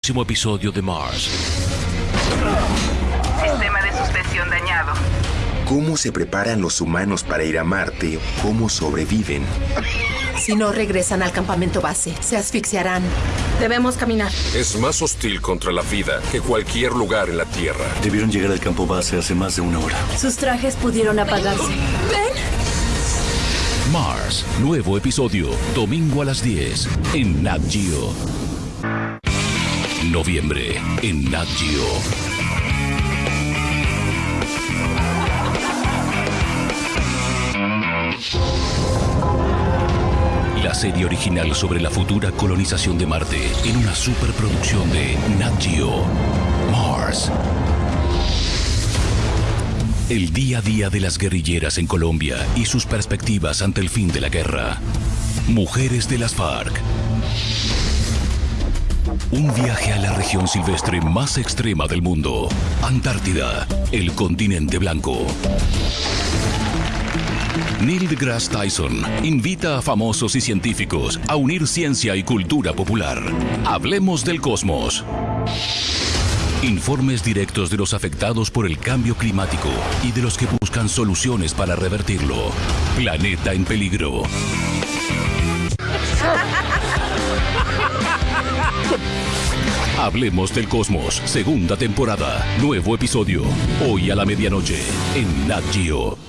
próximo episodio de Mars. Sistema de suspensión dañado. ¿Cómo se preparan los humanos para ir a Marte? ¿Cómo sobreviven? Si no regresan al campamento base, se asfixiarán. Debemos caminar. Es más hostil contra la vida que cualquier lugar en la Tierra. Debieron llegar al campo base hace más de una hora. Sus trajes pudieron apagarse. Mars, nuevo episodio, domingo a las 10 en Nat Geo. Noviembre en Nat Geo. La serie original sobre la futura colonización de Marte en una superproducción de Nat Geo. Mars. El día a día de las guerrilleras en Colombia y sus perspectivas ante el fin de la guerra. Mujeres de las FARC. Un viaje a la región silvestre más extrema del mundo. Antártida, el continente blanco. Neil deGrasse Tyson invita a famosos y científicos a unir ciencia y cultura popular. Hablemos del cosmos. Informes directos de los afectados por el cambio climático y de los que buscan soluciones para revertirlo. Planeta en peligro. Hablemos del Cosmos, segunda temporada, nuevo episodio, hoy a la medianoche, en Nat Geo.